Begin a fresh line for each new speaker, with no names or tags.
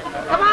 たまん